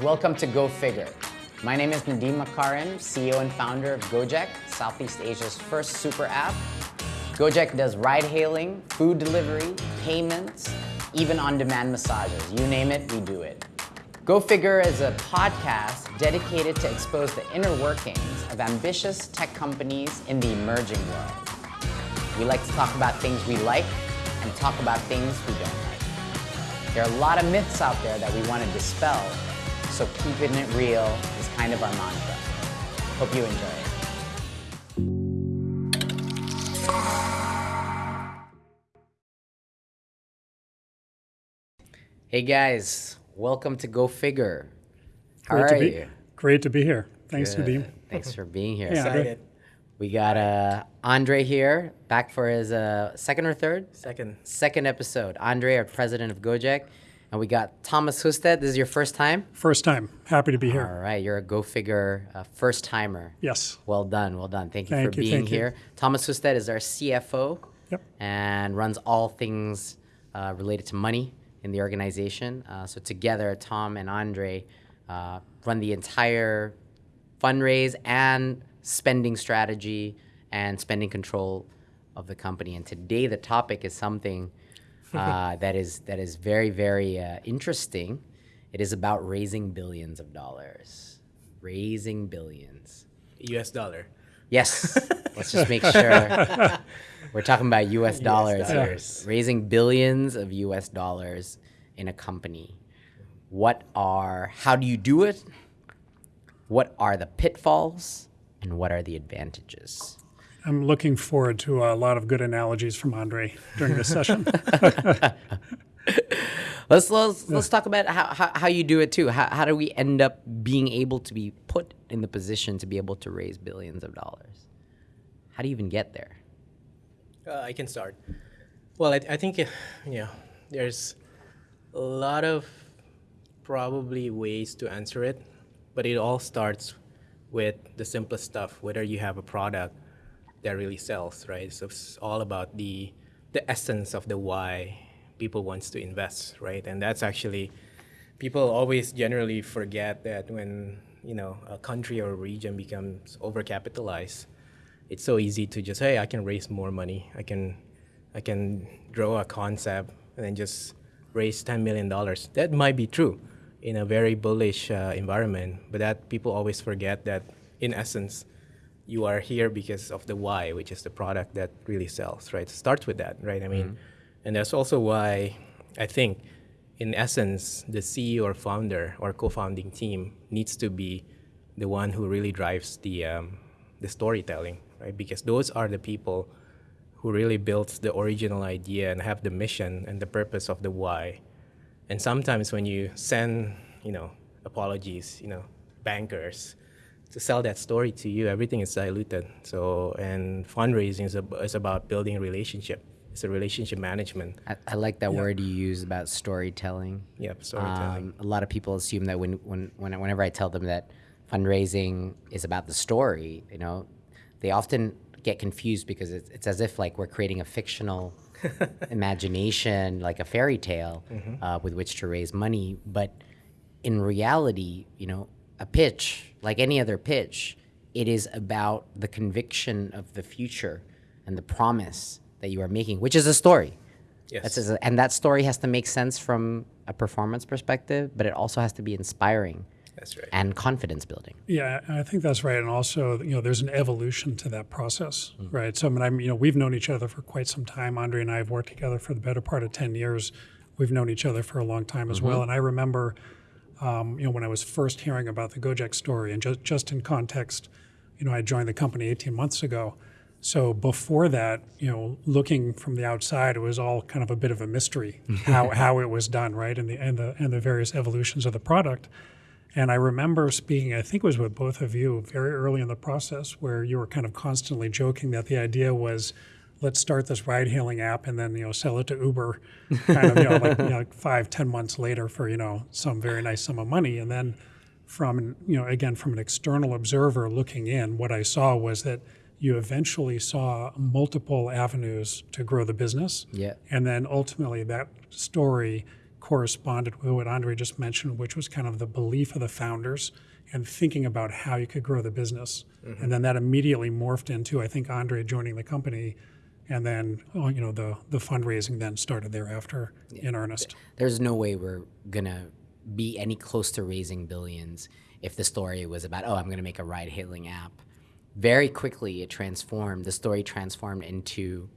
Welcome to Go Figure. My name is Nadiem Makarim, CEO and founder of Gojek, Southeast Asia's first super app. Gojek does ride hailing, food delivery, payments, even on demand massages. You name it, we do it. Go Figure is a podcast dedicated to expose the inner workings of ambitious tech companies in the emerging world. We like to talk about things we like and talk about things we don't like. There are a lot of myths out there that we want to dispel, so keeping it real is kind of our mantra. Hope you enjoy it. Hey guys, welcome to Go Figure. How Great are to be, you? Great to be here. Thanks, Good. Nadiem. Thanks for being here. Hey, Excited. We got uh, Andre here, back for his uh, second or third? Second. Second episode. Andre, our president of Gojek. And we got Thomas Husted. This is your first time? First time. Happy to be here. right, you're a Go Figure uh, first timer. Yes. Well done, well done. Thank you Thank for you, being thank you. here. Thomas Husted is our CFO Yep. and runs all things uh, related to money in the organization. Uh, so together, Tom and Andre uh, run the entire fundraise and spending strategy and spending control of the company. And today, the topic is something uh, that is that is very very uh, interesting. It is about raising billions of dollars, raising billions. US dollar. Yes. Let's just make sure we're talking about US dollars here. dollars. Raising billions of US dollars in a company. What are, how do you do it? What are the pitfalls? And what are the advantages? I'm looking forward to a lot of good analogies from Andre during this session. Let's let's, let's talk about how, how, how you do it too. How, how do we end up being able to be put in the position to be able to raise billions of dollars? How do you even get there? Uh, I can start. Well, I, I think, uh, you know, there's a lot of probably ways to answer it, but it all starts with the simplest stuff, whether you have a product that really sells, right? So it's all about the, the essence of the why people wants to invest, right? And that's actually, people always generally forget that when, you know, a country or a region becomes overcapitalized, it's so easy to just hey i can raise more money i can i can draw a concept and then just raise 10 million dollars that might be true in a very bullish uh, environment but that people always forget that in essence you are here because of the why which is the product that really sells right it starts with that right i mean and that's also why i think in essence the ceo or founder or co-founding team needs to be the one who really drives the um, the storytelling, right? Because those are the people who really built the original idea and have the mission and the purpose of the why. And sometimes when you send, you know, apologies, you know, bankers to sell that story to you, everything is diluted. So, and fundraising is, ab- is about building a relationship. It's a relationship management. I, I like that word you use about storytelling. Yep, storytelling. Um, a lot of people assume that when, when, when whenever I tell them that fundraising is about the story, you know, they often get confused because it's, it's as if like we're creating a fictional imagination, like a fairy tale, uh, with which to raise money. But in reality, you know, a pitch, like any other pitch, it is about the conviction of the future and the promise that you are making, which is a story. Yes. That's a, and that story has to make sense from a performance perspective, but it also has to be inspiring That's right. and confidence building. yeah, I think that's right. And also, you know, there's an evolution to that process, mm. right? So, I mean, I'm, you know, we've known each other for quite some time. Andre and I have worked together for the better part of 10 years. We've known each other for a long time as mm-hmm. well. And I remember, um, you know, when I was first hearing about the Gojek story, and just, just in context, you know, I joined the company 18 months ago. So before that, you know, looking from the outside, it was all kind of a bit of a mystery how, how it was done, right? And the, and the, and the various evolutions of the product. And I remember speaking, I think it was with both of you very early in the process, where you were kind of constantly joking that the idea was, let's start this ride-hailing app and then you know sell it to Uber, kind of you know like, you know, five, ten months later for you know some very nice sum of money. And then from you know again from an external observer looking in, what I saw was that you eventually saw multiple avenues to grow the business. Yeah. And then ultimately that story corresponded with what Andre just mentioned, which was kind of the belief of the founders and thinking about how you could grow the business. Mm-hmm. And then that immediately morphed into, I think, Andre joining the company. And then, oh, you know, the, the fundraising then started thereafter in earnest. There's no way we're gonna be any close to raising billions if the story was about, oh, I'm gonna make a ride hailing app. Very quickly, it transformed, the story transformed into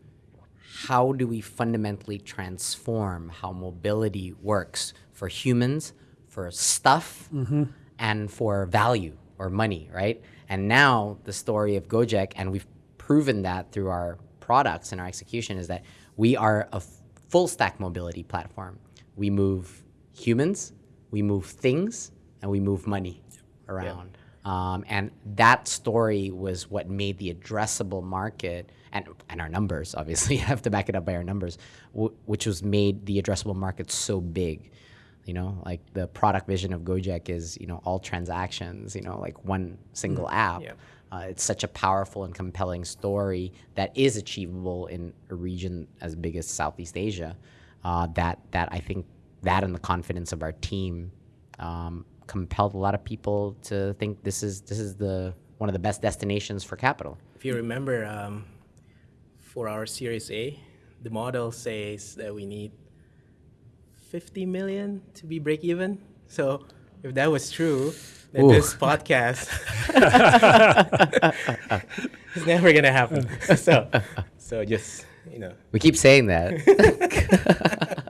how do we fundamentally transform how mobility works for humans, for stuff, mm-hmm. and for value or money, right? And now the story of Gojek, and we've proven that through our products and our execution, is that we are a full stack mobility platform. We move humans, we move things, and we move money around. Um, and that story was what made the addressable market and, and our numbers, obviously, have to back it up by our numbers, w- which was made the addressable market so big. You know, like the product vision of Gojek is, you know, all transactions, you know, like one single app. Yeah. Uh, it's such a powerful and compelling story that is achievable in a region as big as Southeast Asia. Uh, that that I think that and the confidence of our team um, compelled a lot of people to think this is this is the one of the best destinations for capital. If you remember, um, for our Series A, the model says that we need 50 million to be break even. So if that was true, then Ooh. this podcast is never gonna happen. so, so just you know, We keep saying that.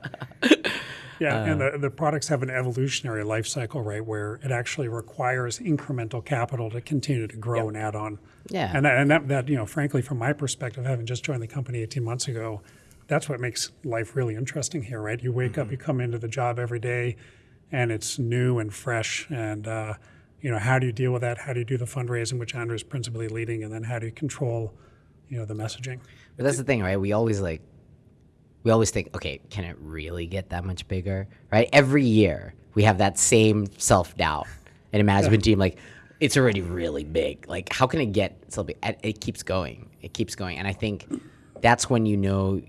Yeah, and the, the products have an evolutionary life cycle, right, where it actually requires incremental capital to continue to grow and add on. Yeah. And that, and that, that, you know, frankly, from my perspective, having just joined the company 18 months ago, that's what makes life really interesting here, right? You wake up, you come into the job every day, and it's new and fresh. And, uh, you know, how do you deal with that? How do you do the fundraising, which Andrew's principally leading? And then how do you control, you know, the messaging? But that's the thing, right? We always like, we always think, okay, can it really get that much bigger, right? Every year we have that same self doubt in a management team, like it's already really big. Like, how can it get so big? It keeps going. It keeps going, and I think that's when you know.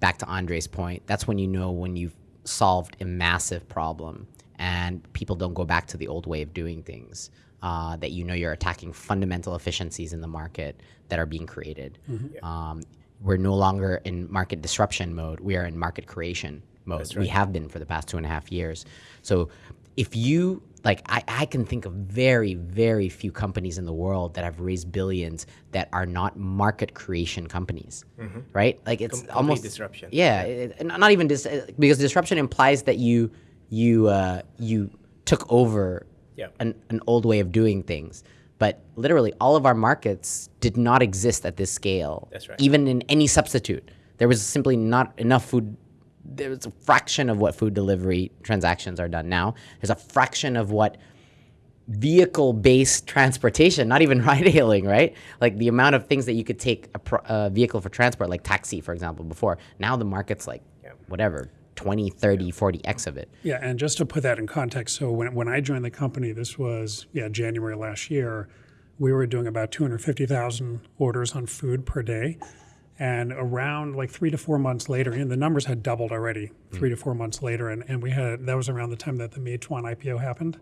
Back to Andre's point, that's when you know when you've solved a massive problem and people don't go back to the old way of doing things. Uh, that you know you're attacking fundamental efficiencies in the market that are being created. Um, we're no longer in market disruption mode. We are in market creation mode. We have been for the past two and a half years. So if you like, I, I can think of very, very few companies in the world that have raised billions that are not market creation companies, right? Like it's complete almost disruption. Yeah, it, not even dis- uh, because disruption implies that you you uh, you took over Yeah. an, an old way of doing things. But literally, all of our markets did not exist at this scale. That's right. Even in any substitute, there was simply not enough food. There was a fraction of what food delivery transactions are done now. There's a fraction of what vehicle-based transportation, not even ride-hailing, right? Like the amount of things that you could take a, a vehicle for transport, like taxi, for example, before. Now the market's like whatever, 20, 30, 40x of it. Yeah, and just to put that in context, so when, when I joined the company, this was yeah January last year, we were doing about 250,000 orders on food per day, and around like three to four months later, and the numbers had doubled already. Three to four months later, and, and we had that was around the time that the Meituan IPO happened,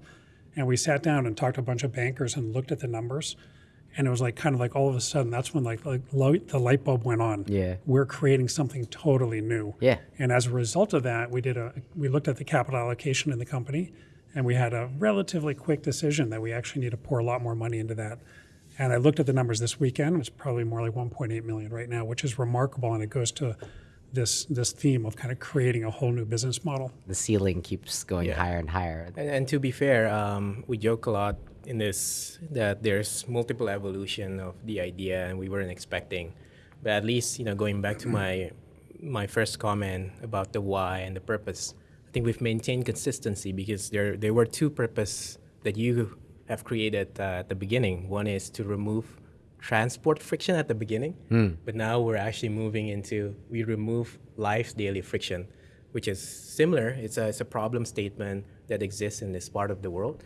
and we sat down and talked to a bunch of bankers and looked at the numbers, and it was like kind of like all of a sudden that's when like like light, the light bulb went on. Yeah. we're creating something totally new. Yeah. And as a result of that, we did a we looked at the capital allocation in the company, and we had a relatively quick decision that we actually need to pour a lot more money into that. And I looked at the numbers this weekend; it's probably more like 1.8 million right now, which is remarkable, and it goes to this this theme of kind of creating a whole new business model. The ceiling keeps going higher and higher. And, and to be fair, um, we joke a lot in this that there's multiple evolution of the idea, and we weren't expecting. But at least you know, going back to my my first comment about the why and the purpose, I think we've maintained consistency because there there were two purpose that you have created uh, at the beginning. One is to remove transport friction at the beginning, but now we're actually moving into we remove life's daily friction, which is similar. It's a, it's a problem statement that exists in this part of the world.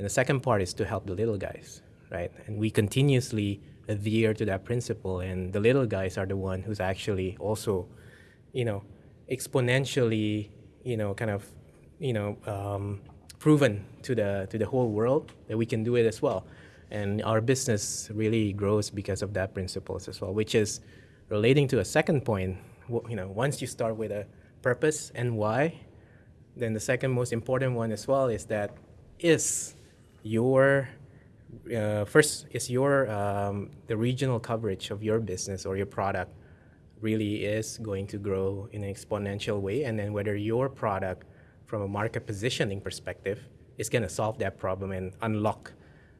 And the second part is to help the little guys, right? And we continuously adhere to that principle. And the little guys are the one who's actually also, you know, exponentially you know, kind of, you know, um, proven to the to the whole world that we can do it as well. And our business really grows because of that principles as well, which is relating to a second point. You know, once you start with a purpose and why, then the second most important one as well is that is your uh, first is your um, the regional coverage of your business or your product really is going to grow in an exponential way. And then whether your product from a market positioning perspective is going to solve that problem and unlock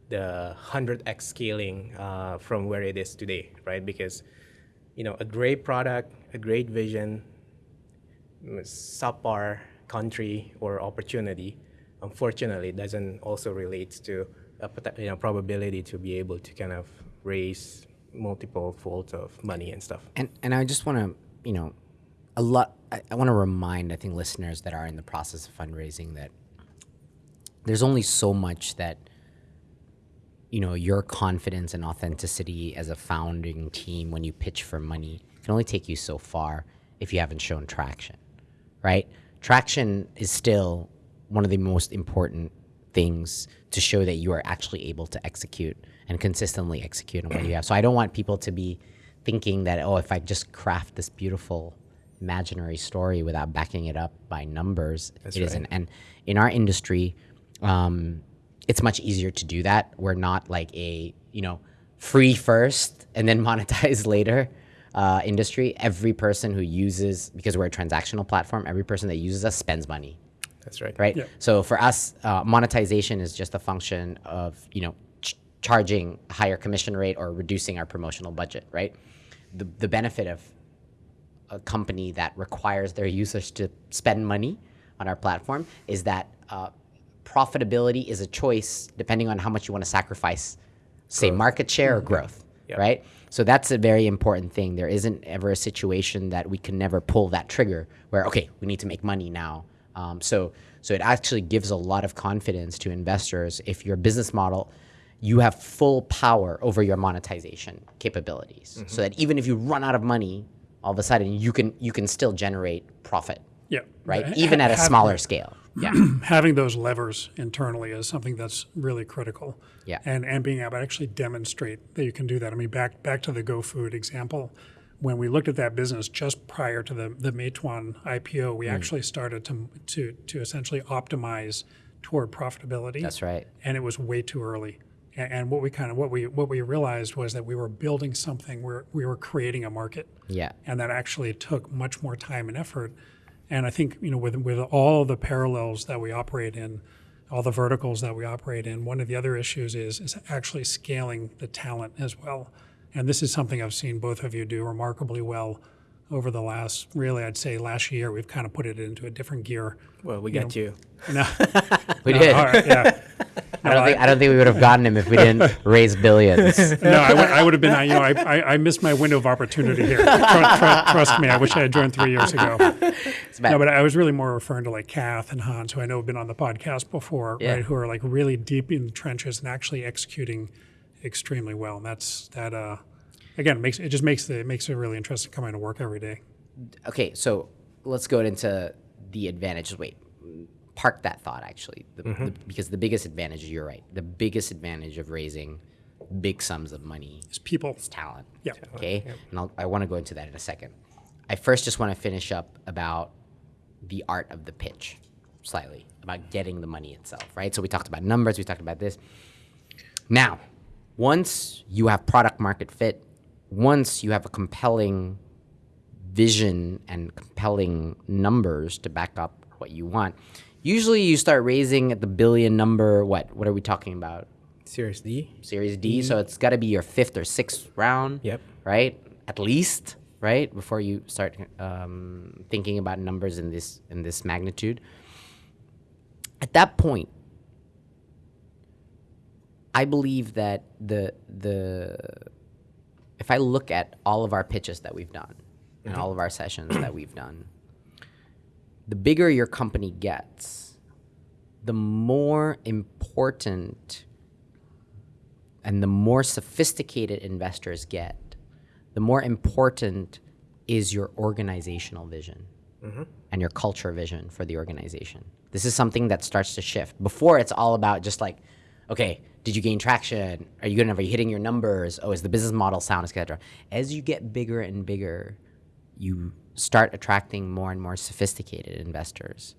the 100x scaling uh, from where it is today right? Because you know a great product a great vision subpar country or opportunity, unfortunately, doesn't also relate to a you know, probability to be able to kind of raise multiple folds of money and stuff. And and I just want to, you know, a lot. I, I want to remind I think listeners that are in the process of fundraising that there's only so much that you know your confidence and authenticity as a founding team when you pitch for money can only take you so far if you haven't shown traction, right? Traction is still one of the most important things to show that you are actually able to execute and consistently execute on what you have. So I don't want people to be thinking that oh, if I just craft this beautiful imaginary story without backing it up by numbers, That's it right. isn't. And in our industry, um, it's much easier to do that. We're not like a you know free first and then monetize later uh, industry. Every person who uses because we're a transactional platform, every person that uses us spends money That's right. right? Yeah. So for us, uh, monetization is just a function of you know ch- charging a higher commission rate or reducing our promotional budget, right? The the benefit of a company that requires their users to spend money on our platform is that uh, profitability is a choice depending on how much you want to sacrifice, say market share or growth, Yeah. right? So that's a very important thing. There isn't ever a situation that we can never pull that trigger where okay, we need to make money now. Um, so so it actually gives a lot of confidence to investors if your business model you have full power over your monetization capabilities so that even if you run out of money all of a sudden you can you can still generate profit Yeah. right even at a smaller scale yeah having those levers internally is something that's really critical. Yeah. And and being able to actually demonstrate that you can do that. I mean, back back to the GoFood example, when we looked at that business just prior to the the Meituan IPO, we mm. actually started to to to essentially optimize toward profitability. that's right and it was way too early. A- And what we kind of what we what we realized was that we were building something where we were creating a market yeah and that actually took much more time and effort. And I think you know with with all the parallels that we operate in, all the verticals that we operate in, one of the other issues is is actually scaling the talent as well. And this is something I've seen both of you do remarkably well over the last really I'd say last year. We've kind of put it into a different gear. Well, we got you. No, we no, did all right, yeah. I don't think I don't think we would have gotten him if we didn't raise billions No, I would, I would have been. I- You know, I, I, I missed my window of opportunity here. Tru- tru- trust me, I wish I had joined three years ago. No, but I was really more referring to like Kath and Hans, who I know have been on the podcast before, Yeah. right? Who are like really deep in the trenches and actually executing extremely well. And that's that. Uh, again, it makes it just makes the it makes it really interesting coming to work every day. okay, so let's go into the advantages. Wait, park that thought actually, the, the, because the biggest advantage, you're right, the biggest advantage of raising big sums of money is people. is talent. Yeah. Okay, and I'll, I want to go into that in a second. I first just want to finish up about the art of the pitch, slightly about getting the money itself, right? So we talked about numbers, we talked about this. Now, once you have product market fit, once you have a compelling vision and compelling numbers to back up what you want, usually you start raising at the billion number. What? What are we talking about? Series D. Series D. So it's got to be your fifth or sixth round. Yep. Right. At least. Right before you start um, thinking about numbers in this in this magnitude. At that point, I believe that the the if I look at all of our pitches that we've done and all of our sessions that we've done, the bigger your company gets, the more important and the more sophisticated investors get, the more important is your organizational vision. Mm-hmm. and your culture vision for the organization. This is something that starts to shift. Before, it's all about just like, okay, did you gain traction? Are you good enough? Are you hitting your numbers? Oh, is the business model sound, etc. As you get bigger and bigger, you start attracting more and more sophisticated investors,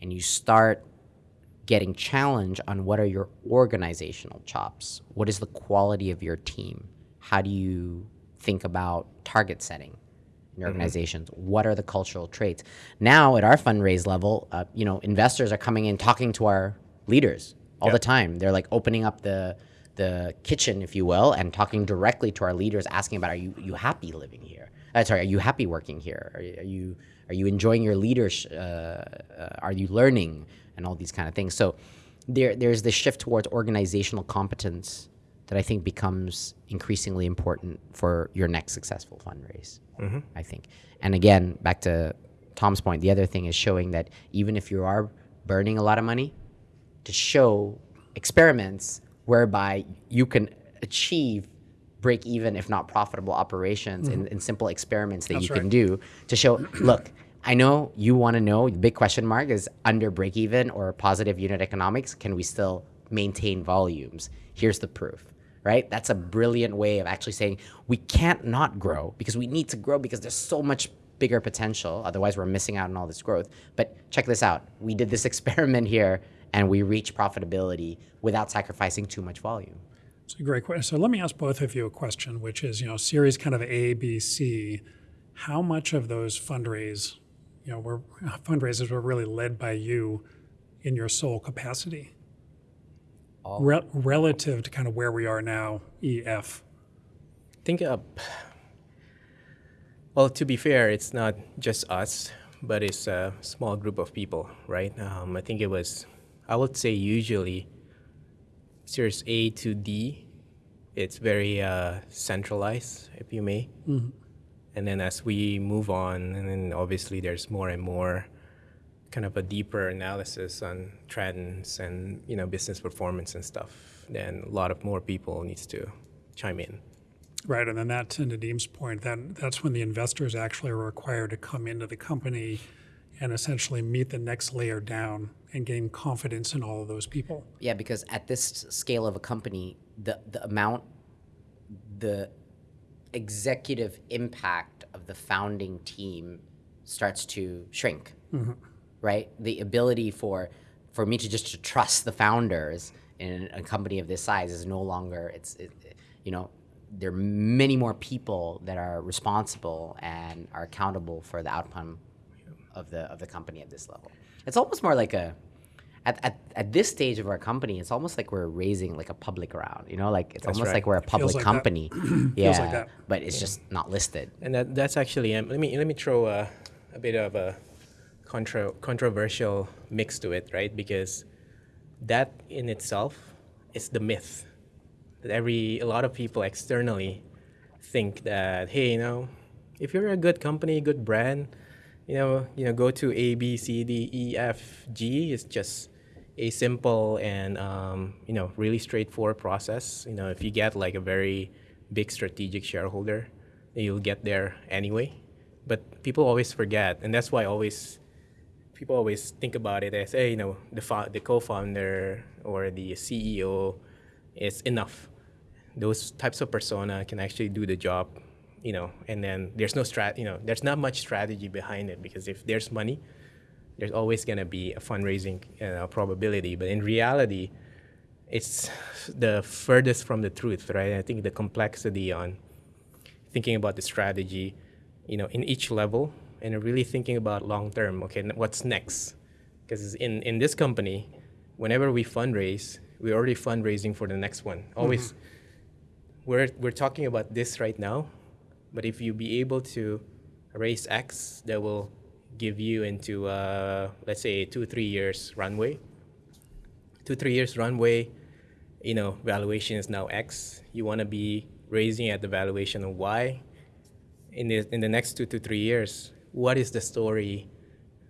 and you start getting challenged on what are your organizational chops? What is the quality of your team? How do you think about target setting? in your organizations? What are the cultural traits? Now, at our fundraise level, uh, you know, investors are coming in talking to our leaders all the time. They're like opening up the the kitchen, if you will, and talking directly to our leaders, asking about, are you you happy living here? Uh, sorry, are you happy working here? Are, you- are you are you enjoying your leadership? Uh, uh, are you learning and all these kind of things? So there there's this shift towards organizational competence that I think becomes increasingly important for your next successful fundraise. I think, and again, back to Tom's point, the other thing is showing that even if you are burning a lot of money, to show experiments whereby you can achieve break even, if not profitable operations in, mm-hmm. in simple experiments that That's you can do to show, look, I know you want to know, the big question mark is under break even or positive unit economics, can we still maintain volumes? Here's the proof. Right? That's a brilliant way of actually saying we can't not grow because we need to grow because there's so much bigger potential. Otherwise, we're missing out on all this growth. But check this out. We did this experiment here and we reach profitability without sacrificing too much volume. It's a great question. So let me ask both of you a question, which is, you know, series kind of A, B, C. How much of those fundraise, you know, were fundraisers were really led by you in your sole capacity, Re- relative to kind of where we are now, E, EF. think uh, well to be fair it's not just us but it's a small group of people right um, i think it was i would say usually series a to d it's very uh, centralized if you may. And then as we move on and then obviously there's more and more kind of a deeper analysis on trends and you know business performance and stuff then a lot of more people needs to chime in. Right, and then that, to Nadiem's point, that that's when the investors actually are required to come into the company and essentially meet the next layer down and gain confidence in all of those people. Yeah, because at this scale of a company, the, the amount, the executive impact of the founding team starts to shrink, mm-hmm. right? The ability for for me to just to trust the founders in a company of this size is no longer. It's it, you know there are many more people that are responsible and are accountable for the outcome of the of the company at this level. It's almost more like a at, at, at this stage of our company, it's almost like we're raising like a public round, you know, like it's almost right. like we're a public like that. company. yeah, like that. but it's just not listed. And that, that's actually um, let me let me throw a, a bit of a contra, controversial mix to it, right? Because that in itself is the myth that every a lot of people externally think that hey, you know, if you're a good company, good brand, you know, you know, go to A, B, C, D, E, F, G. It's just a simple and um, you know really straightforward process. You know, if you get like a very big strategic shareholder, you'll get there anyway. But people always forget, and that's why always people always think about it as, hey, you know, the the co-founder or the CEO is enough. Those types of persona can actually do the job, you know, and then there's no strat, you know, there's not much strategy behind it because if there's money, there's always going to be a fundraising uh, probability. But in reality, it's the furthest from the truth, right? I think the complexity on thinking about the strategy, you know, in each level, and really thinking about long term. Okay, what's next? Because in in this company, whenever we fundraise, we're already fundraising for the next one. Always, we're we're talking about this right now, but if you be able to raise X, that will give you into uh, let's say two three years runway. Two three years runway, you know, valuation is now X. You want to be raising at the valuation of Y. In the in the next two to three years, what is the story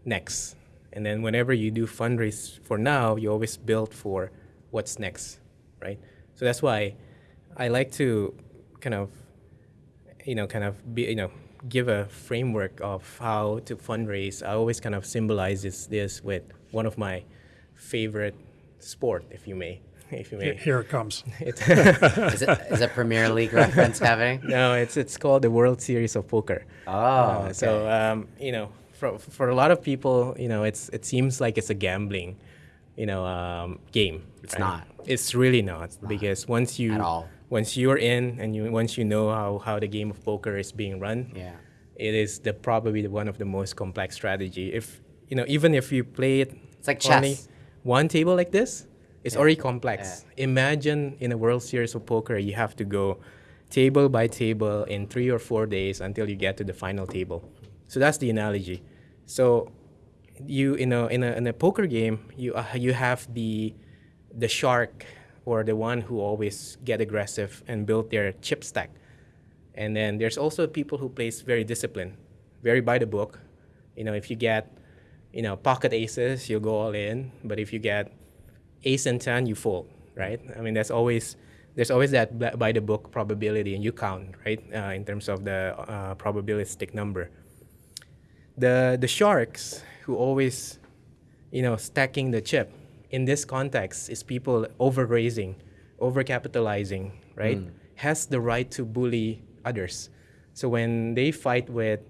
next? And then whenever you do fundraise for now, you always build for what's next, right? So that's why I like to kind of, you know, kind of be, you know, give a framework of how to fundraise, I always kind of symbolizes this with one of my favorite sport, if you may, if you may. Here it comes. Is it, is it Premier League reference happening? No, it's it's called the World Series of Poker. Oh, Uh, So um, you know, for for a lot of people, you know, it's it seems like it's a gambling, you know, um, game. It's not. It's really not, because once you At all. Once you're in and you once you know how how the game of poker is being run, Yeah. it is the probably the one of the most complex strategy. If you know, even if you play it, It's like chess. one table like this, it's already complex. Imagine in a World Series of Poker, you have to go table by table in three or four days until you get to the final table. So that's the analogy. So you in a in a in a poker game, you uh, you have the the shark or the one who always get aggressive and build their chip stack. And then there's also people who plays very disciplined, very by the book. You know, if you get, you know, pocket aces, you'll go all in. But if you get ace and ten, you fold, right? I mean, that's always there's always that by the book probability, and you count, right, uh, in terms of the uh, probabilistic number. The the sharks who always, you know, stacking the chip in this context is people over raising, over capitalizing, right? Has the right to bully others. So when they fight with,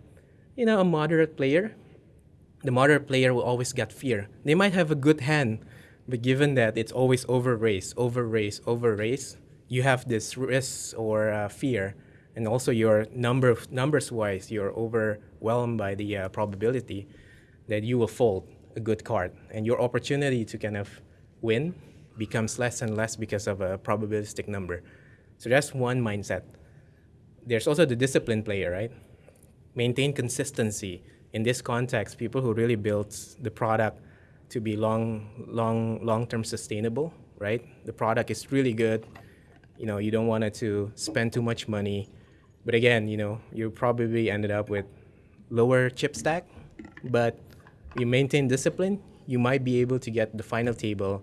you know, a moderate player, the moderate player will always get fear. They might have a good hand, but given that it's always over raise, over raise, over raise, you have this risk or uh, fear, and also your number of numbers wise, you're overwhelmed by the uh, probability that you will fold a good card, and your opportunity to kind of win becomes less and less because of a probabilistic number. So that's one mindset. There's also the disciplined player, right? maintain consistency in this context people who really build the product to be long long long term sustainable right the product is really good you know you don't want it to spend too much money but again you know you probably ended up with lower chip stack but you maintain discipline you might be able to get the final table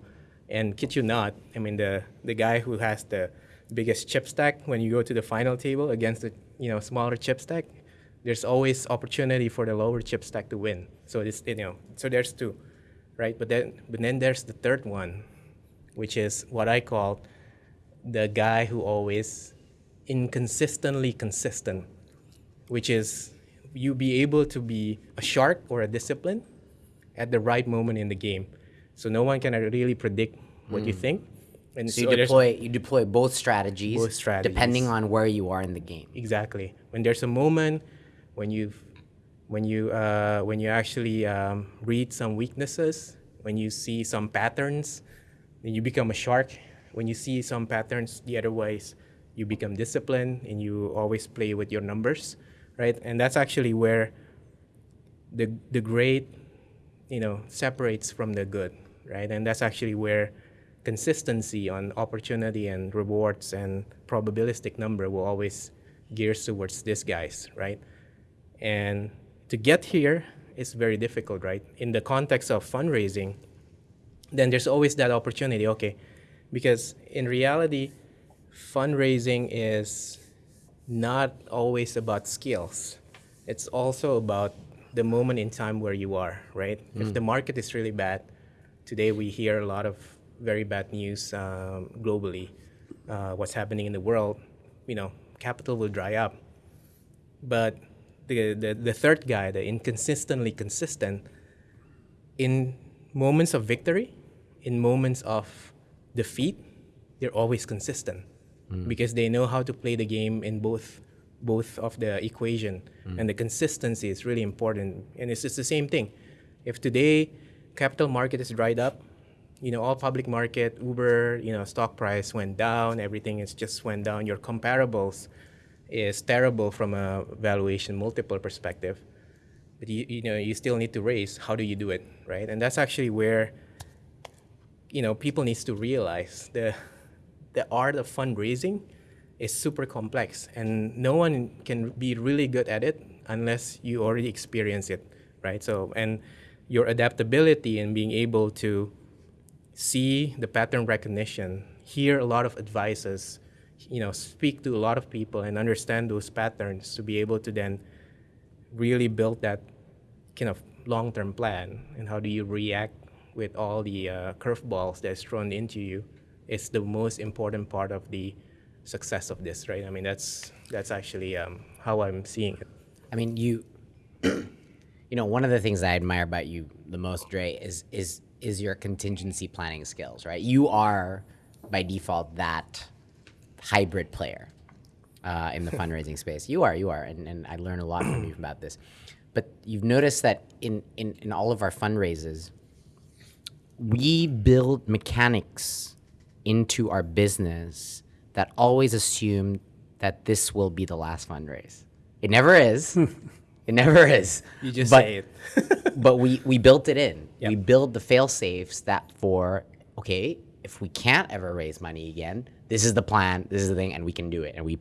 and kid you not i mean the the guy who has the biggest chip stack when you go to the final table against the you know smaller chip stack there's always opportunity for the lower chip stack to win. So it's you know so there's two, right? But then but then there's the third one, which is what I call the guy who always inconsistently consistent, which is you be able to be a shark or a discipline at the right moment in the game. So no one can really predict what you think. And So you deploy you deploy both strategies, Both strategies. depending on where you are in the game. Exactly. When there's a moment when you when you uh, when you actually um, read some weaknesses, when you see some patterns, then you become a shark. When you see some patterns the other ways, you become disciplined and you always play with your numbers, right? And that's actually where the the great, you know, separates from the good, right? And that's actually where consistency on opportunity and rewards and probabilistic number will always gears towards these guys, right? And to get here is very difficult, right? In the context of fundraising, then there's always that opportunity, okay? Because in reality, fundraising is not always about skills. It's also about the moment in time where you are, right? If the market is really bad, today we hear a lot of very bad news um, globally. Uh, what's happening in the world, you know, capital will dry up. But the, the, the third guy, the inconsistently consistent, in moments of victory, in moments of defeat, they're always consistent because they know how to play the game in both both of the equation. Mm. And the consistency is really important. And it's just the same thing. If today capital market is dried up you know all public market uber you know stock price went down everything is just went down your comparables is terrible from a valuation multiple perspective. But you, you know you still need to raise. How do you do it right? And that's actually where you know people needs to realize the the art of fundraising is super complex and no one can be really good at it unless you already experience it right? So and your adaptability and being able to see the pattern recognition hear a lot of advices you know speak to a lot of people and understand those patterns to be able to then really build that kind of long-term plan and how do you react with all the uh, curveballs that's thrown into you is the most important part of the success of this, right? I mean, that's that's actually um, how I'm seeing it. I mean, you, you know, one of the things I admire about you the most, Dre, is is is your contingency planning skills, right? You are, by default, that hybrid player uh, in the fundraising space. You are, you are, and, and I learn a lot from you about this. But you've noticed that in, in, in all of our fundraisers, we build mechanics into our business that always assume that this will be the last fundraise. It never is. it never is. You just but, say it. but we, we built it in. Yep. We build the fail safes that for, okay, if we can't ever raise money again, this is the plan, this is the thing, and we can do it. And we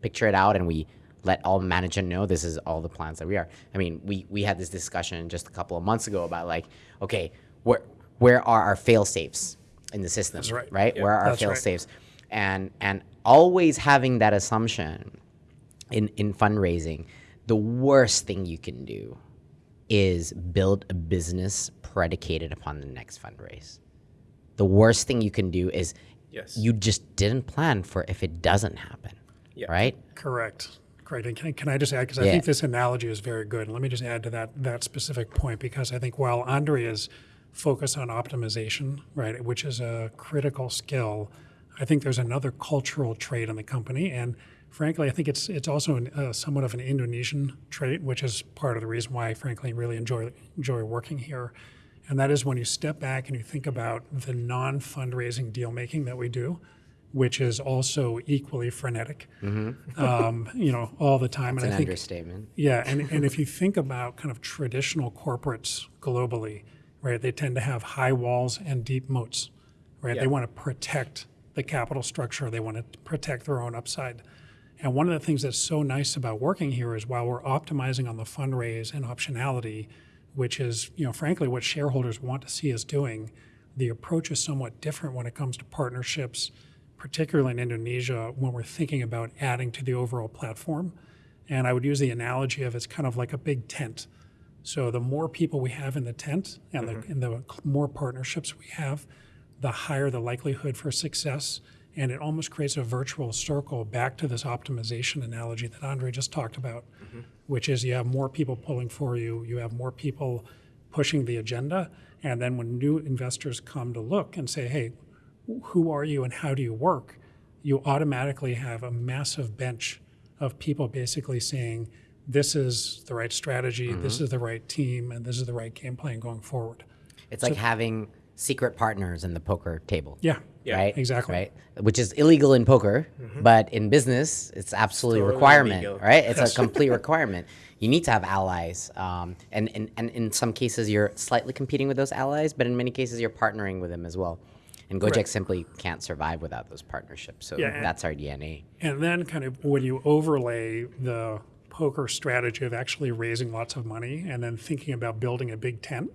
picture it out and we let all management know this is all the plans that we are. I mean, we, we had this discussion just a couple of months ago about like, okay, where where are our fail safes in the system? That's right. Right? Where are our That's fail right. safes? And and always having that assumption in, in fundraising, the worst thing you can do is build a business predicated upon the next fundraise. The worst thing you can do is Yes. you just didn't plan for if it doesn't happen. Yeah. Right? Correct. Great. And can, can I just add, because I Yeah. think this analogy is very good. And let me just add to that, that specific point, because I think while Andre is focused on optimization, right, which is a critical skill, I think there's another cultural trait in the company. And frankly, I think it's, it's also an, uh, somewhat of an Indonesian trait, which is part of the reason why I frankly really enjoy, enjoy working here. And that is when you step back and you think about the non fundraising deal making that we do, which is also equally frenetic, um, you know, all the time. It's and an I think, understatement. yeah, and, and if you think about kind of traditional corporates globally, right, they tend to have high walls and deep moats, right? They want to protect the capital structure, they want to protect their own upside. And one of the things that's so nice about working here is while we're optimizing on the fundraise and optionality, which is, you know, frankly, what shareholders want to see us doing, the approach is somewhat different when it comes to partnerships, particularly in Indonesia, when we're thinking about adding to the overall platform. And I would use the analogy of it's kind of like a big tent. So the more people we have in the tent and, the, mm-hmm. and the more partnerships we have, the higher the likelihood for success. And it almost creates a virtual circle back to this optimization analogy that Andre just talked about, mm-hmm. which is you have more people pulling for you, you have more people pushing the agenda. And then when new investors come to look and say, hey, who are you and how do you work? You automatically have a massive bench of people basically saying, this is the right strategy, this mm-hmm. is the right team, and this is the right game plan going forward. It's like having secret partners in the poker table. Yeah, Yeah, right? exactly. Right? Which is illegal in poker, but in business, it's absolutely a Totally requirement, legal. right? It's a complete requirement. You need to have allies. Um, and, and, and in some cases, you're slightly competing with those allies, but in many cases, you're partnering with them as well. And Gojek Correct. simply can't survive without those partnerships. So Yeah, and- that's our DNA. And then, kind of, when you overlay the poker strategy of actually raising lots of money and then thinking about building a big tent.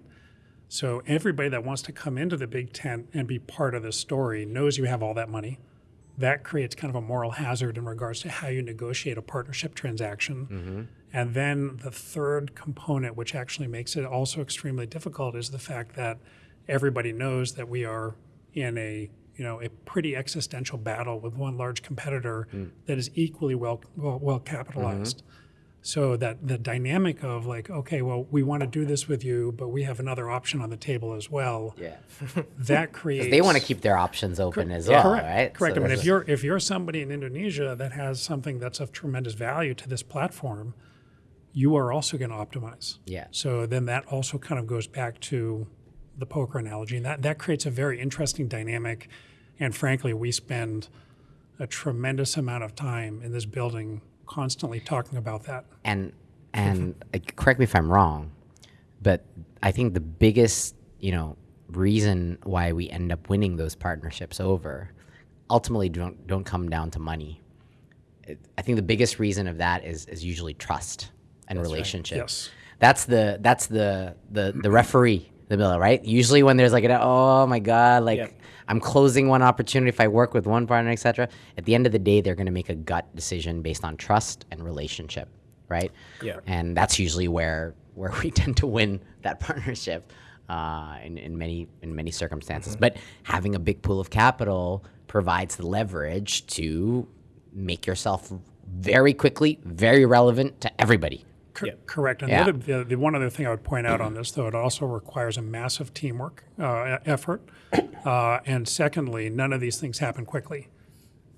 So, everybody that wants to come into the big tent and be part of the story knows you have all that money. That creates kind of a moral hazard in regards to how you negotiate a partnership transaction. Mm-hmm. And then the third component, which actually makes it also extremely difficult, is the fact that everybody knows that we are in a you know a pretty existential battle with one large competitor hmm. that is equally well well, well capitalized. Mm-hmm. So that the dynamic of like, okay, well, we want to do this with you, but we have another option on the table as well. Yeah. That creates They want to keep their options open as well, correct, right? Correct. So I mean, if you're if you're somebody in Indonesia that has something that's of tremendous value to this platform, you are also going to optimize. Yeah. So then that also kind of goes back to the poker analogy, and that that creates a very interesting dynamic. And frankly, we spend a tremendous amount of time in this building constantly talking about that. and and correct me if I'm wrong, but I think the biggest you know reason why we end up winning those partnerships over ultimately don't don't come down to money. It, I think the biggest reason of that is is usually trust and relationship. Yes. That's the that's the the the referee the middle right. Usually when there's like an oh my god like. Yep. I'm closing one opportunity if I work with one partner, etc. At the end of the day, they're going to make a gut decision based on trust and relationship, right? Yeah. And that's usually where where we tend to win that partnership uh, in, in many in many circumstances. But having a big pool of capital provides the leverage to make yourself very quickly very relevant to everybody. Cor- Yeah. Correct. And Yeah. the, other, the, the one other thing I would point out on this, though, it also requires a massive teamwork uh, effort. Uh, and secondly, none of these things happen quickly,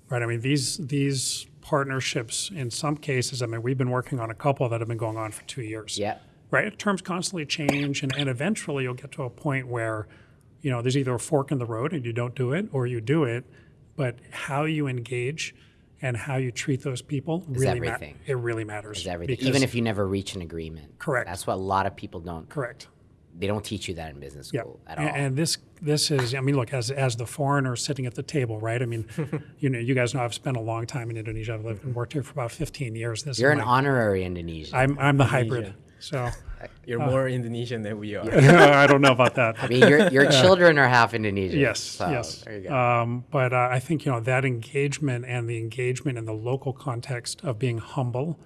right? I mean, these these partnerships, in some cases, I mean, we've been working on a couple that have been going on for two years. Yeah. Right. Terms constantly change, and, and eventually you'll get to a point where, you know, there's either a fork in the road and you don't do it, or you do it. But how you engage and how you treat those people really ma- everything. it really matters. Is everything. Even if you never reach an agreement. Correct. That's what a lot of people don't correct. they don't teach you that in business Yeah, school at and, all. and this this is I mean, look as as the foreigner sitting at the table, right? I mean, you know, you guys know I've spent a long time in Indonesia. I've lived and worked here for about 15 years. This You're is an my- honorary Indonesian. I'm I'm the hybrid, so You're more Indonesian than we are. I don't know about that. I mean, your, your children are half Indonesian. Yes, so yes. There you go. Um, but uh, I think you know that engagement and the engagement in the local context of being humble,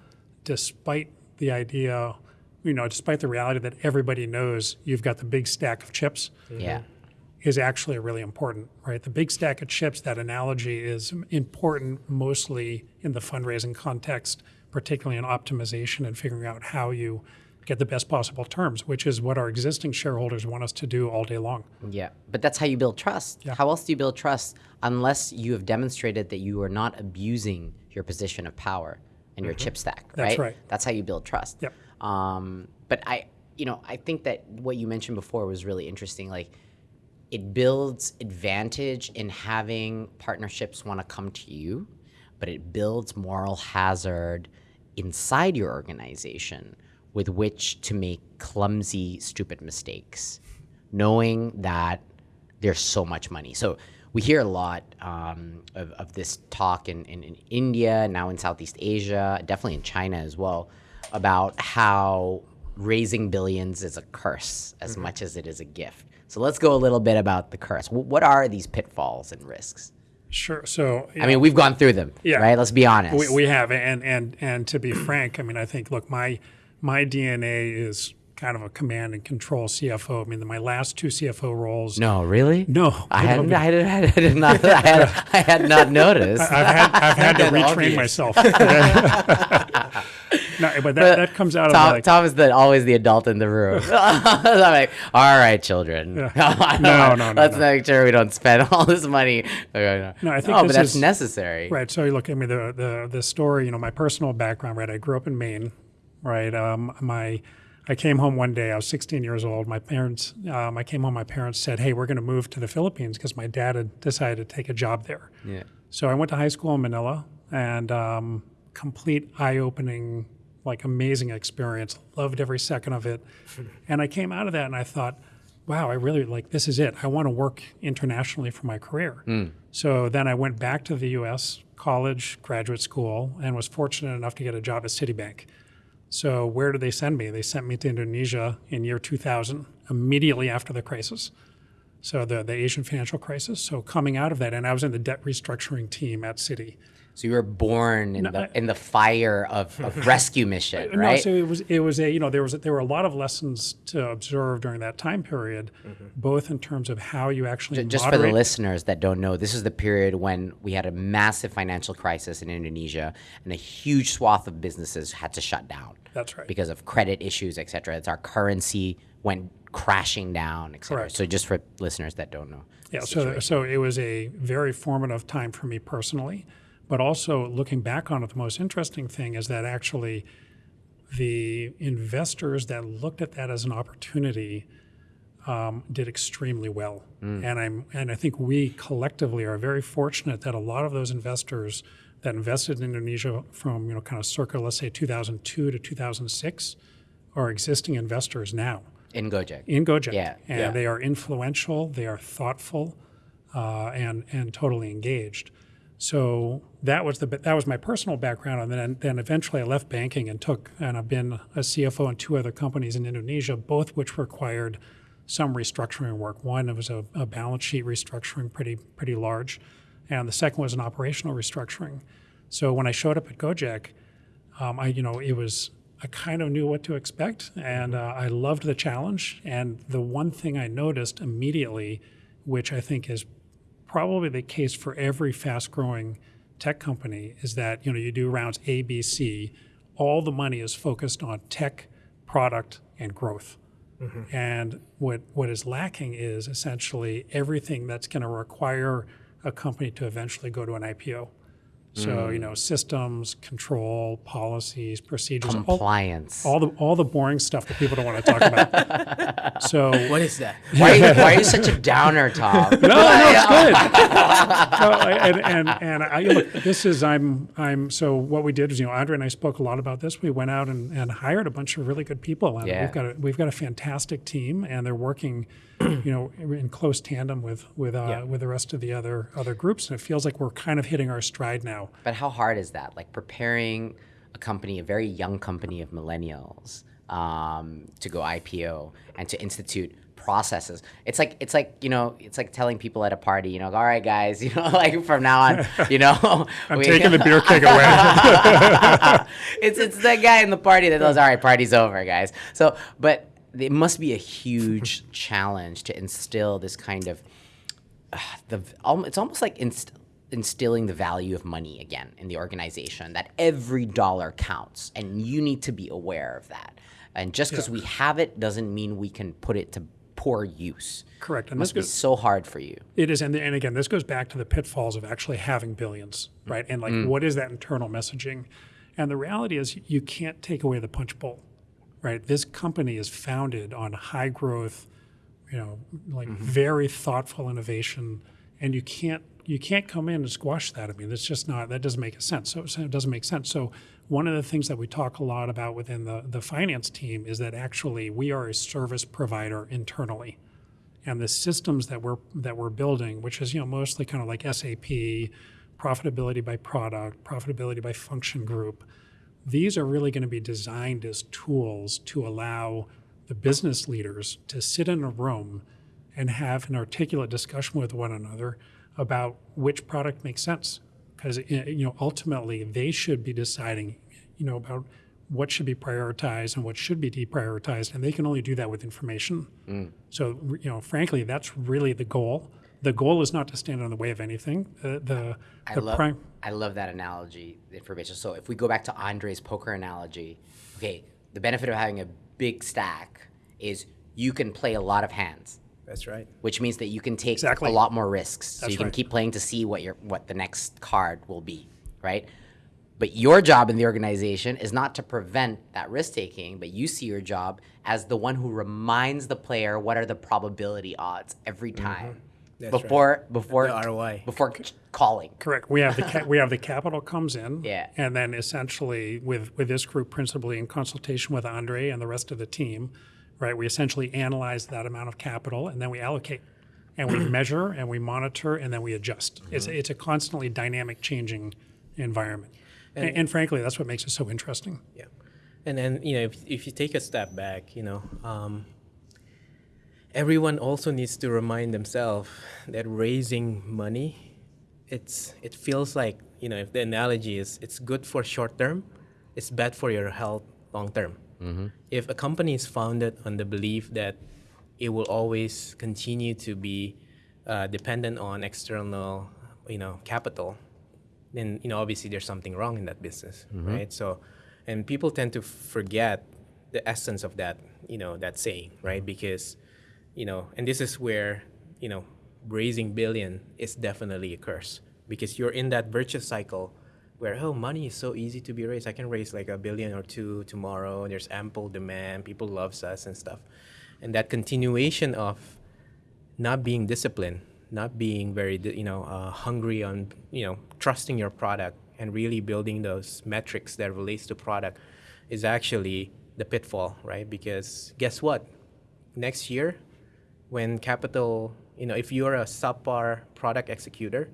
despite the idea, you know, despite the reality that everybody knows you've got the big stack of chips. yeah. is actually really important, right? The big stack of chips, that analogy is important mostly in the fundraising context, particularly in optimization and figuring out how you get the best possible terms, which is what our existing shareholders want us to do all day long. Yeah, but that's how you build trust. How else do you build trust unless you have demonstrated that you are not abusing your position of power and your chip stack, right? Mm-hmm. That's right. That's how you build trust. Yep. Um, but I, you know, I think that what you mentioned before was really interesting. Like, it builds advantage in having partnerships want to come to you, but it builds moral hazard inside your organization with which to make clumsy, stupid mistakes, knowing that there's so much money. So we hear a lot um, of, of this talk in, in, in India, now in Southeast Asia, definitely in China as well, about how raising billions is a curse as much as it is a gift. So let's go a little bit about the curse. Wh- What are these pitfalls and risks? Sure. So, I mean, we've gone through them, Yeah. right? Let's be honest. we, we have, and and and to be frank, I mean, I think, look, my my DNA is kind of a command and control CFO. I mean, my last two CFO roles. no, really? No, I hadn't. I did, I did not. I had, I had not noticed. I've had I've had to retrain obvious. myself. no, but that, that comes out of Tom, like, Tom is the always the adult in the room. I'm like, all right, children. No, no, no, Let's no. make sure we don't spend all this money. Okay, No, I think no, but that's is- necessary. Right. So you look, I mean, the, the the story. You know, my personal background. Right. I grew up in Maine. Right. Um, my I came home one day. I was 16 years old. My parents. Um, I came home. My parents said, "Hey, we're going to move to the Philippines because my dad had decided to take a job there." Yeah. So I went to high school in Manila and um, complete eye-opening, like amazing experience. Loved every second of it. and I came out of that and I thought, wow, I really like this is it. I want to work internationally for my career. So then I went back to the U.S. college, graduate school, and was fortunate enough to get a job at Citibank. So where did they send me? They sent me to Indonesia in year 2000, immediately after the crisis. So the, the Asian financial crisis. So coming out of that, and I was in the debt restructuring team at Citi. So you were born in the in the fire of, of rescue mission, No, right? so it was it was a you know there was there were a lot of lessons to observe during that time period, mm-hmm. both in terms of how you actually Just for the listeners that don't know, this is the period when we had a massive financial crisis in Indonesia, and a huge swath of businesses had to shut down. That's right. Because of credit issues, et cetera. It's our currency went crashing down, et cetera. Correct. So just for listeners that don't know. Yeah, so so it was a very formative time for me personally, but also looking back on it, the most interesting thing is that actually the investors that looked at that as an opportunity um, did extremely well, and I'm and I think we collectively are very fortunate that a lot of those investors that invested in Indonesia from you know kind of circa let's say 2002 to 2006 are existing investors now In Gojek. in Gojek. Yeah. And Yeah. they are influential, they are thoughtful, uh, and and totally engaged. So that was the that was my personal background, and then then eventually I left banking and took and I've been a CFO in two other companies in Indonesia, both which required some restructuring work. One it was a, a balance sheet restructuring, pretty pretty large, and the second was an operational restructuring. So when I showed up at Gojek, um, I you know it was I kind of knew what to expect, and uh, I loved the challenge. And the one thing I noticed immediately, which I think is probably the case for every fast-growing tech company, is that you know you do rounds A, B, C. All the money is focused on tech, product, and growth. Mm-hmm. And what what is lacking is essentially everything that's going to require a company to eventually go to an IPO. So you hmm. know systems, control, policies, procedures, all, Compliance. all the all the boring stuff that people don't want to talk about. so What is that? why, are you, why are you such a downer, Tom? no, no, it's good. no, and and and I, look, this is I'm I'm so what we did is you know Andre and I spoke a lot about this. We went out and, and hired a bunch of really good people, and Yeah. we've got a, we've got a fantastic team, and they're working, you know, in close tandem with with uh, Yeah. with the rest of the other other groups, and it feels like we're kind of hitting our stride now. But how hard is that? Like preparing a company, a very young company of millennials, um, to go IPO and to institute processes. It's like it's like you know it's like telling people at a party, you know, all right, guys, you know, like from now on, you know, I'm taking the beer keg away. it's it's the guy in the party that goes, all right, party's over, guys. So, but it must be a huge challenge to instill this kind of uh, the it's almost like inst- instilling the value of money again in the organization that every dollar counts and you need to be aware of that. And just because we have it doesn't mean we can put it to poor use. Correct, it and must this be so hard for you. It is, and, and again, this goes back to the pitfalls of actually having billions, right? And like, what is that internal messaging? And the reality is, you can't take away the punch bowl, right? This company is founded on high growth, you know, like mm-hmm. very thoughtful innovation, and you can't you can't come in and squash that. I mean, that's just not that doesn't make sense. So, so it doesn't make sense. So one of the things that we talk a lot about within the the finance team is that actually we are a service provider internally and the systems that we're that we're building, which is you know mostly kind of like SAP, profitability by product, profitability by function group, these are really going to be designed as tools to allow the business leaders to sit in a room and have an articulate discussion with one another about which product makes sense. Because eh, you know ultimately they should be deciding you know about what should be prioritized and what should be deprioritized and they can only do that with information. Mm. So you know frankly that's really the goal the goal is not to stand in the way of anything the the, I the love, prime I love that analogy, the information. So if we go back to Andre's poker analogy, okay, the benefit of having a big stack is you can play a lot of hands, That's right. which means that you can take Exactly. a lot more risks. So That's you can right. keep playing to see what your what the next card will be, right? But your job in the organization is not to prevent that risk taking, but you see your job as the one who reminds the player what are the probability odds every mm-hmm. time That's right. before before The ROI. before calling. Correct. We have the ca- we have the capital comes in, Yeah. and then essentially with with this group principally in consultation with Andre and the rest of the team, right? We essentially analyze that amount of capital and then we allocate, and we measure and we monitor and then we adjust. It's Mm-hmm. it's a constantly dynamic, changing environment, and, and frankly, that's what makes it so interesting. Yeah. And then, you know, if, if you take a step back, you know, um, everyone also needs to remind themselves that raising money, it's it feels like, you know, if the analogy is it's good for short term, it's bad for your health long term. Mm-hmm. If a company is founded on the belief that it will always continue to be uh, dependent on external, you know, capital, then you know obviously there's something wrong in that business mm-hmm. right? So and people tend to forget the essence of that you know that saying right? Mm-hmm. Because you know and this is where you know raising billion is definitely a curse because you're in that virtuous cycle where oh money is so easy to be raised i can raise like a billion or two tomorrow there's ample demand people loves us and stuff and that continuation of not being disciplined, not being very you know uh, hungry on you know trusting your product and really building those metrics that relates to product is actually the pitfall, right? Because guess what? Next year, when capital, you know, if you're a subpar product executor,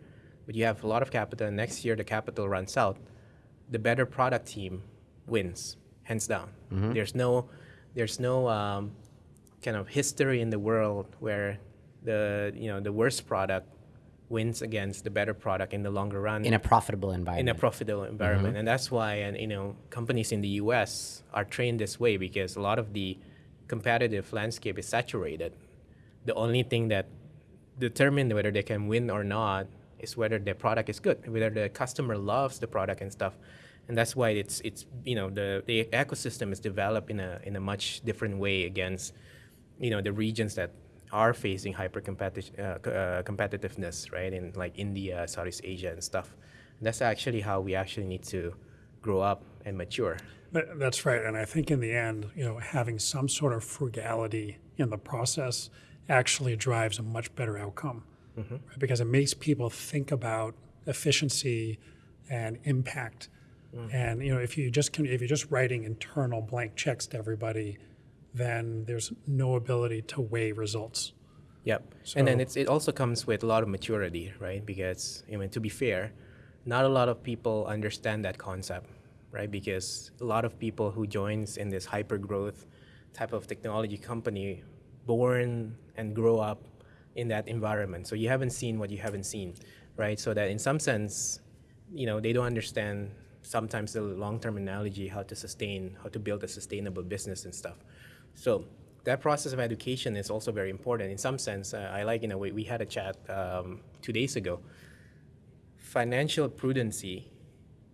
but you have a lot of capital, and next year the capital runs out, the better product team wins, hands down. There's no, there's no um, kind of history in the world where the you know the worst product wins against the better product in the longer run. In a profitable environment. in a profitable environment. And that's why and you know companies in the US are trained this way because a lot of the competitive landscape is saturated the only thing that determine whether they can win or not is whether their product is good whether the customer loves the product and stuff and that's why it's it's you know the the ecosystem is developed in a in a much different way against you know the regions that are facing hyper uh, uh, competitiveness, right? In like India, Southeast Asia, and stuff. That's actually how we actually need to grow up and mature. That's right. And I think in the end, you know, having some sort of frugality in the process actually drives a much better outcome mm-hmm. right? because it makes people think about efficiency and impact. Mm-hmm. And you know, if you just can, if you're just writing internal blank checks to everybody, then there's no ability to weigh results. Yep. and then So- it's, it also comes with a lot of maturity, right? Because I mean, to be fair, not a lot of people understand that concept, right? Because a lot of people who joins in this hyper growth type of technology company, born and grow up in that environment. So you haven't seen what you haven't seen, right? So that in some sense, you know, they don't understand sometimes the long-term analogy, how to sustain, how to build a sustainable business and stuff. So that process of education is also very important. In some sense, uh, I like, you know, we, we had a chat um, two days ago. Financial prudency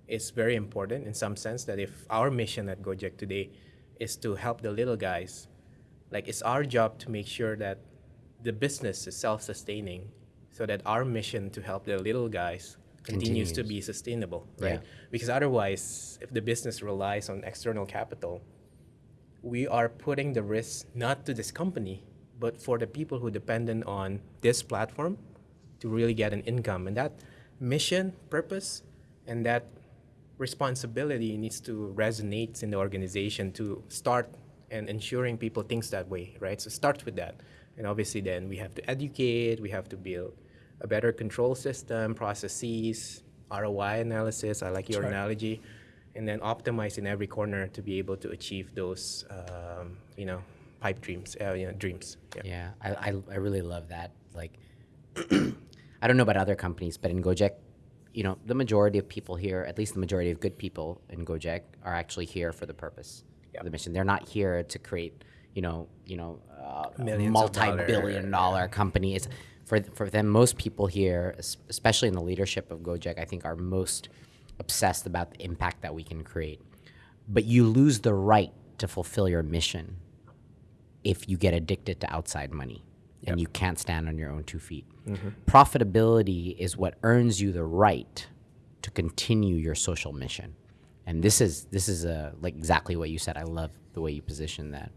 is very important in some sense that if our mission at Gojek today is to help the little guys, like it's our job to make sure that the business is self-sustaining so that our mission to help the little guys continues, to be sustainable, right? Yeah. Because otherwise, if the business relies on external capital, we are putting the risk not to this company, but for the people who dependent on this platform to really get an income. And that mission, purpose, and that responsibility needs to resonate in the organization to start and ensuring people thinks that way, right? So start with that. And obviously then we have to educate, we have to build a better control system, processes, ROI analysis, I like your analogy, and then optimize in every corner to be able to achieve those, um, you know, pipe dreams, uh, you know, dreams. Yeah. Yeah, I, I, I really love that. Like, I don't know about other companies, but in Gojek, you know, the majority of people here, at least the majority of good people in Gojek, are actually here for the purpose of the mission. They're not here to create, you know, you know, uh, a Millions of multi-billion dollar company. It's for for them. Most people here, especially in the leadership of Gojek, I think are most obsessed about the impact that we can create. But you lose the right to fulfill your mission if you get addicted to outside money and you can't stand on your own two feet. Profitability is what earns you the right to continue your social mission. And this is this is a, like exactly what you said. I love the way you position that.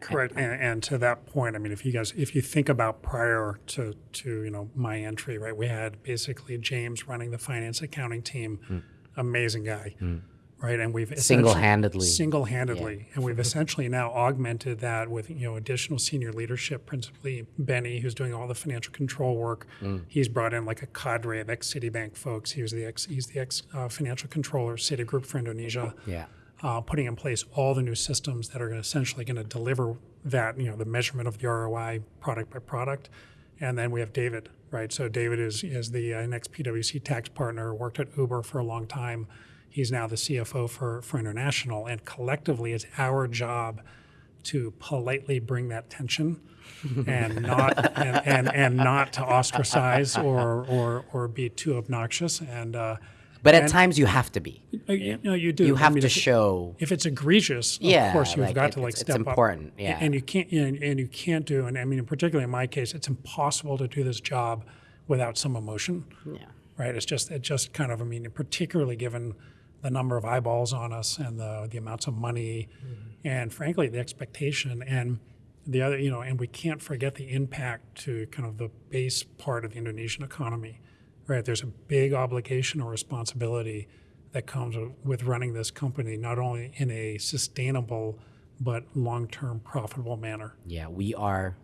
Correct. And, and to that point, I mean, if you guys, if you think about prior to, to, you know, my entry, right, we had basically James running the finance accounting team, hmm. amazing guy, hmm. right? And we've Single-handedly. single-handedly, and we've essentially now augmented that with, you know, additional senior leadership, principally Benny, who's doing all the financial control work. Hmm. He's brought in like a cadre of ex-Citibank folks. He was the ex, he's the ex-financial uh, controller, Citigroup for Indonesia Yeah. Uh, putting in place all the new systems that are essentially going to deliver that, you know, the measurement of the ROI product by product. And then we have David, right? So David is, is the uh, next PwC tax partner, worked at Uber for a long time. He's now the CFO for, for International. And collectively, it's our job to politely bring that tension and not and, and, and not to ostracise or, or, or be too obnoxious. And uh, But at And- times you have to be. uh, you, know, you do. You I have mean, to if- show. if it's egregious, of Yeah, course you've like, got it- to like it's- it's step up. important, A- yeah. And you can't, and, and you can't do, and I mean, particularly in my case, it's impossible to do this job without some emotion, Yeah. right? It's just, it just kind of, I mean, particularly given the number of eyeballs on us and the the amounts of money, Mm-hmm. and frankly the expectation and the other, you know, and we can't forget the impact to kind of the base part of the Indonesian economy, right? There's a big obligation or responsibility that comes with- with running this company, not only in a sustainable but long-term profitable manner. Yeah, we are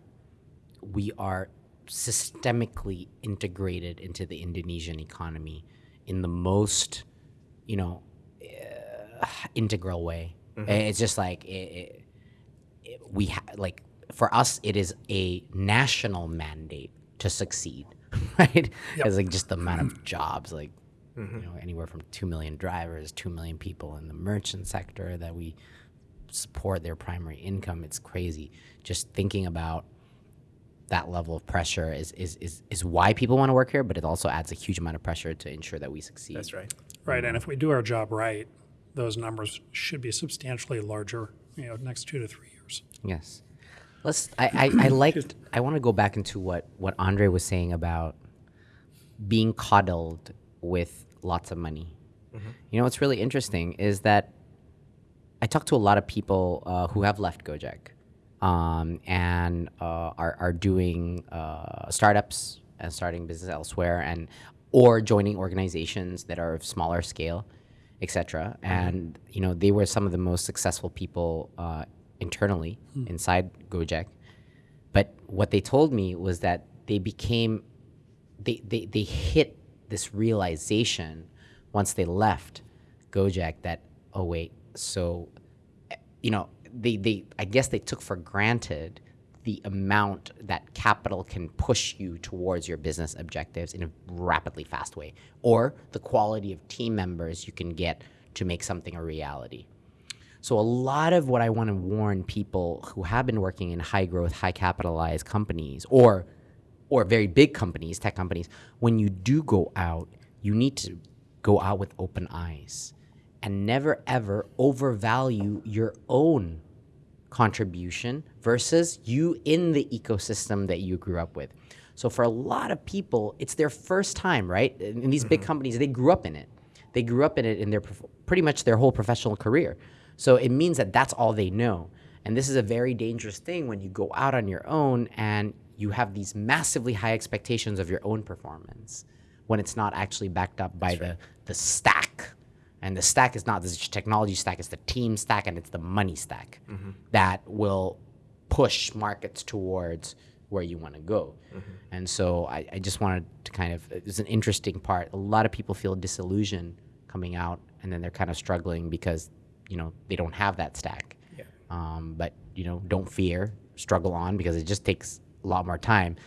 we are systemically integrated into the Indonesian economy in the most, you know, uh, integral way. It's just like it, it, it- we ha- like for us, it is a national mandate to succeed right? It's like just the amount of jobs, like mm-hmm. you know, anywhere from two million drivers, two million people in the merchant sector that we support their primary income. It's crazy. Just thinking about that level of pressure is is is, is why people want to work here, but it also adds a huge amount of pressure to ensure that we succeed. That's right. Right, and if we do our job right, those numbers should be substantially larger, you know, next two to three years. Yes. Let's. I. I, I liked. I want to go back into what what Andre was saying about being coddled with lots of money. You know what's really interesting is that I talk to a lot of people uh, who have left Gojek um, and uh, are are doing uh, startups and starting business elsewhere and or joining organizations that are of smaller scale, etc. And you know they were some of the most successful people uh, internally hmm. inside Gojek. But what they told me was that they became they, they, they hit this realization once they left Gojek that, oh, wait, so, you know, they, they, I guess they took for granted the amount that capital can push you towards your business objectives in a rapidly fast way, or the quality of team members you can get to make something a reality. So a lot of what I want to warn people who have been working in high growth, high capitalized companies or or very big companies, tech companies, when you do go out, you need to go out with open eyes and never ever overvalue your own contribution versus you in the ecosystem that you grew up with. So for a lot of people, it's their first time, right? In, in these big mm-hmm. companies, they grew up in it. They grew up in it in their pretty much their whole professional career. So it means that that's all they know. And this is a very dangerous thing when you go out on your own and you have these massively high expectations of your own performance when it's not actually backed up by the, the stack. And the stack is not the technology stack, it's the team stack and it's the money stack mm-hmm. that will push markets towards where you want to go. Mm-hmm. And so I, I just wanted to kind of, it's an interesting part. A lot of people feel disillusioned coming out and then they're kind of struggling because, you know, they don't have that stack. Yeah. Um, but, you know, don't fear, struggle on because it just takes a lot more time.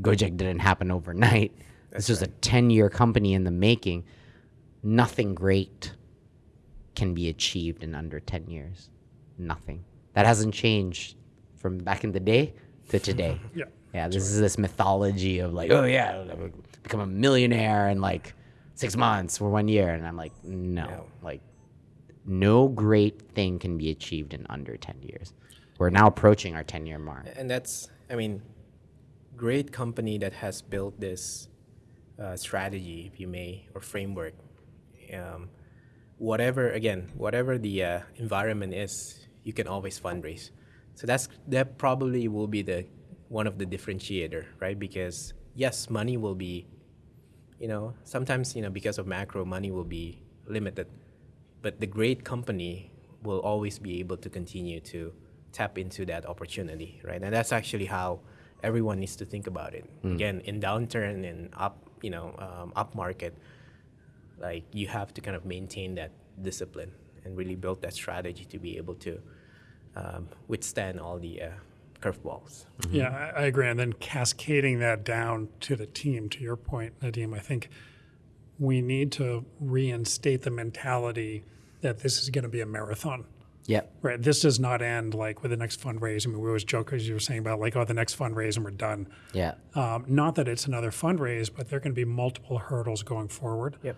Gojek didn't happen overnight. this was a 10 year company in the making. Nothing great can be achieved in under 10 years. Nothing. That hasn't changed from back in the day to today. Yeah. Yeah, this is this mythology of like, oh yeah, become a millionaire in like six months or one year, and I'm like, no, No. like, no great thing can be achieved in under ten years. We're now approaching our ten year mark. and that's i mean great company that has built this uh, strategy if you may or framework um, whatever again whatever the uh, environment is you can always fundraise so that's that probably will be the one of the differentiator right because yes money will be you know sometimes you know because of macro money will be limited but the great company will always be able to continue to tap into that opportunity right? And that's actually how everyone needs to think about it. Again in downturn and up you know um, up market like you have to kind of maintain that discipline and really build that strategy to be able to um, withstand all the uh, curveballs. Yeah, I, I agree. And then cascading that down to the team, to your point, Nadiem, I think we need to reinstate the mentality that this is going to be a marathon. Yep. Right. This does not end like with the next fundraise. I mean, we always joke, as you were saying about like, oh, the next fundraise and we're done. Yeah. Um, not that it's another fundraise, but there are going to be multiple hurdles going forward. yep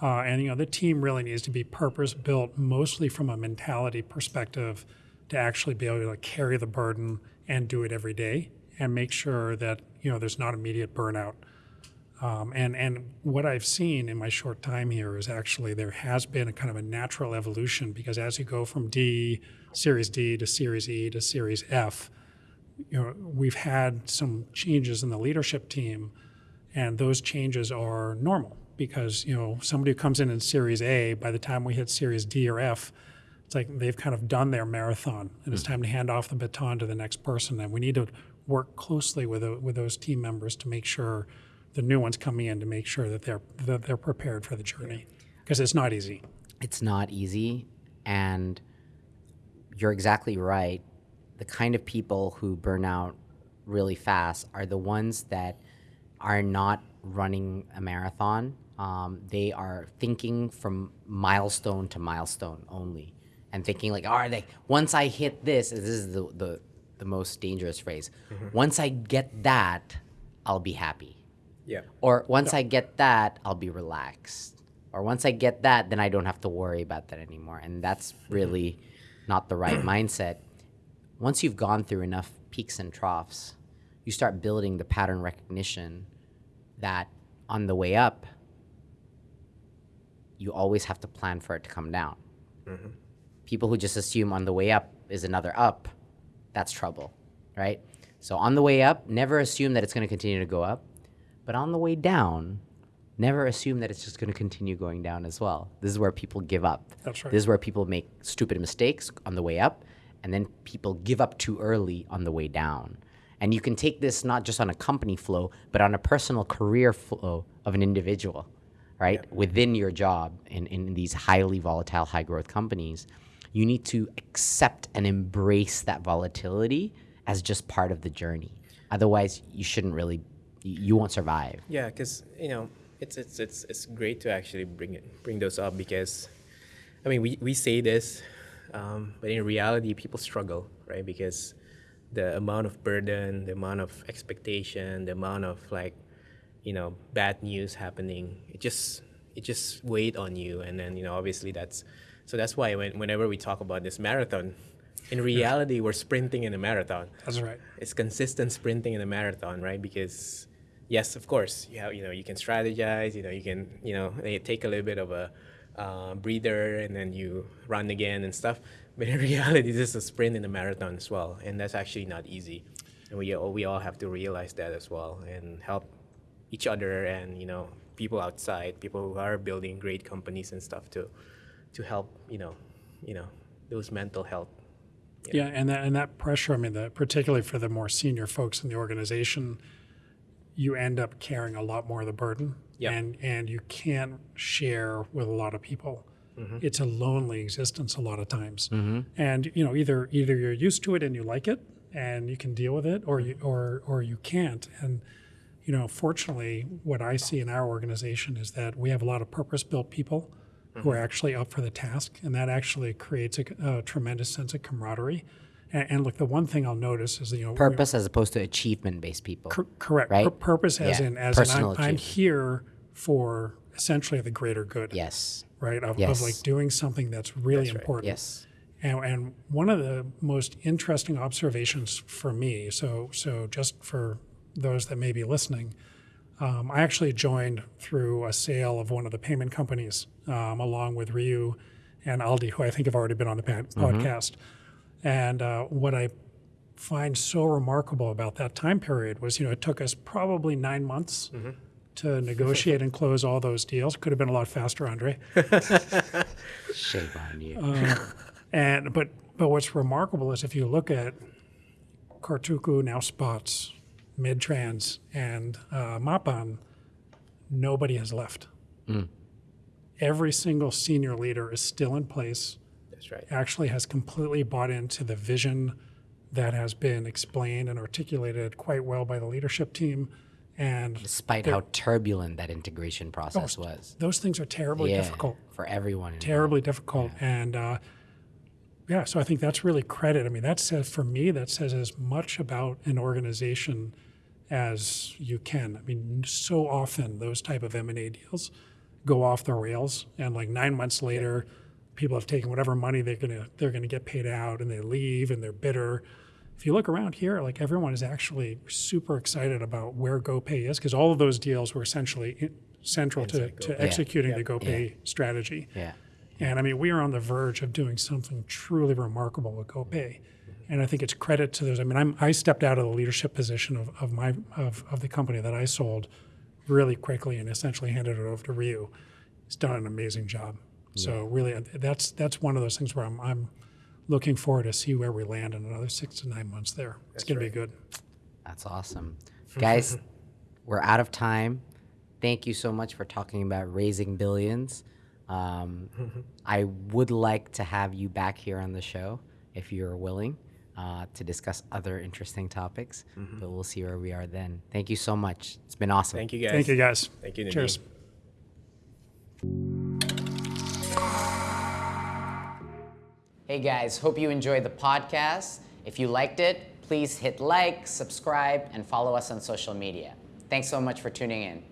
Uh, and you know, the team really needs to be purpose built, mostly from a mentality perspective, to actually be able to carry the burden and do it every day, and make sure that you know there's not immediate burnout. Um, and and what I've seen in my short time here is actually there has been a kind of a natural evolution because as you go from D, Series D to Series E to Series F, you know, we've had some changes in the leadership team, and those changes are normal because you know somebody who comes in in Series A, by the time we hit Series D or F, it's like they've kind of done their marathon, and it's time to hand off the baton to the next person. And we need to work closely with with those team members to make sure the new ones coming in to make sure that they're that they're prepared for the journey because it's not easy. it's not easy and you're exactly right the kind of people who burn out really fast are the ones that are not running a marathon. Um, they are thinking from milestone to milestone only, and thinking like, "Are they? once I hit this, this is the the, the most dangerous phrase. Once I get that, I'll be happy. Yeah. Or once I get that, I'll be relaxed. Or once I get that, then I don't have to worry about that anymore. And that's mm-hmm. really not the right mindset. Once you've gone through enough peaks and troughs, you start building the pattern recognition that on the way up, you always have to plan for it to come down. Mm-hmm. People who just assume on the way up is another up, that's trouble, right? So on the way up, never assume that it's going to continue to go up. But on the way down, never assume that it's just going to continue going down as well. This is where people give up. That's right. This is where people make stupid mistakes on the way up, and then people give up too early on the way down. And you can take this not just on a company flow, but on a personal career flow of an individual, right? Within your job in, in these highly volatile, high growth companies, you need to accept and embrace that volatility as just part of the journey. Otherwise, you shouldn't really, you you won't survive. Yeah, because you know it's it's it's it's great to actually bring it bring those up because, I mean we we say this, um, but in reality people struggle right because the amount of burden, the amount of expectation, the amount of like, you know, bad news happening, it just it just weighed on you, and then you know obviously that's so that's why when, whenever we talk about this marathon, in reality we're sprinting in a marathon That's right. it's consistent sprinting in a marathon, right? Because yes, of course, you have, you know you can strategize, you know you can you know eh, take a little bit of a uh, breather and then you run again and stuff. But in reality, this is a sprint in a marathon as well, and that's actually not easy. And we all, we all have to realize that as well and help each other and you know people outside, people who are building great companies and stuff to to help you know you know those mental health Yeah, and that and that pressure. I mean, that particularly for the more senior folks in the organization, you end up carrying a lot more of the burden, Yep. and and you can't share with a lot of people. Mm-hmm. It's a lonely existence a lot of times, mm-hmm. and you know either either you're used to it and you like it and you can deal with it, or you or or you can't. And you know, fortunately, what I see in our organization is that we have a lot of purpose-built people who are mm-hmm. actually up for the task, and that actually creates a, a tremendous sense of camaraderie. And, and look, the one thing I'll notice is you know, we- Purpose as opposed to achievement based people. cor- correct right? Pur- purpose as Yeah, in as in I'm, I'm here for essentially the greater good, Yes. right? Of, Yes. of like doing something that's really That's right. important. Yes. And, and one of the most interesting observations for me, so so just for those that may be listening, um, I actually joined through a sale of one of the payment companies, um, along with Ryu and Aldi, who I think have already been on the pa- podcast. And uh, what I find so remarkable about that time period was, you know, it took us probably nine months to negotiate and close all those deals. Could have been a lot faster, Andre. Shame on you. And but but what's remarkable is if you look at Kartuku now spots, Midtrans, and uh, Mapan, nobody has left. Every single senior leader is still in place. Right. Actually, has completely bought into the vision that has been explained and articulated quite well by the leadership team. And Despite how turbulent that integration process was. those things are terribly Yeah, difficult. for everyone. involved. terribly difficult. And uh, yeah, so I think that's really credit. I mean, that says for me, that says as much about an organization as you can. I mean, so often those type of M and A deals go off the rails, and like nine months later, people have taken whatever money they're gonna they're gonna get paid out, and they leave, and they're bitter. If you look around here, like everyone is actually super excited about where GoPay is because all of those deals were essentially central to, to executing the GoPay strategy. Yeah. And I mean, we are on the verge of doing something truly remarkable with GoPay. And I think it's credit to those. I mean, I'm, I stepped out of the leadership position of, of my of, of the company that I sold really quickly and essentially handed it over to Ryu. He's done an amazing job. So really, uh, that's that's one of those things where I'm I'm looking forward to see where we land in another six to nine months. There, it's going to be good. That's awesome. Guys, we're out of time. Thank you so much for talking about raising billions. Um, I would like to have you back here on the show if you're willing. uh, to discuss other interesting topics. But we'll see where we are then. Thank you so much. It's been awesome. Thank you guys. Thank you, guys. Thank you, Nadiem. Cheers. Hey guys, hope you enjoyed the podcast. If you liked it, please hit like, subscribe, and follow us on social media. Thanks so much for tuning in.